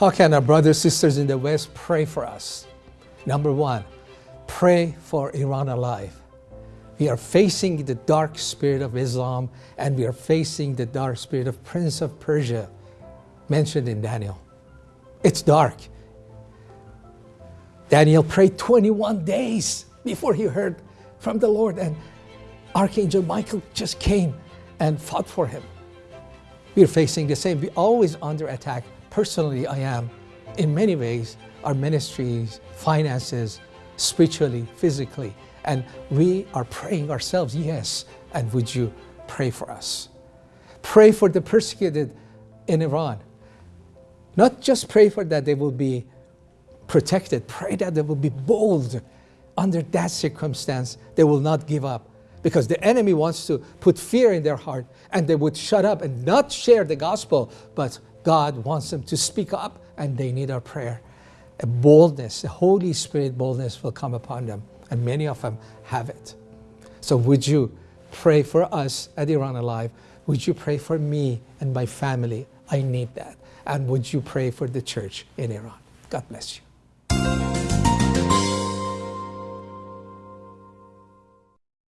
How can our brothers sisters in the West pray for us? Number one, pray for Iran alive. We are facing the dark spirit of Islam and we are facing the dark spirit of Prince of Persia mentioned in Daniel. It's dark. Daniel prayed 21 days before he heard from the Lord and Archangel Michael just came and fought for him. We're facing the same. We're always under attack. Personally, I am. In many ways, our ministries, finances, spiritually, physically. And we are praying ourselves, yes. And would you pray for us? Pray for the persecuted in Iran. Not just pray for that they will be protected, pray that they will be bold under that circumstance. They will not give up because the enemy wants to put fear in their heart and they would shut up and not share the gospel. But God wants them to speak up and they need our prayer. A boldness, the Holy Spirit boldness will come upon them and many of them have it. So would you pray for us at Iran Alive? Would you pray for me and my family? I need that. And would you pray for the church in Iran? God bless you.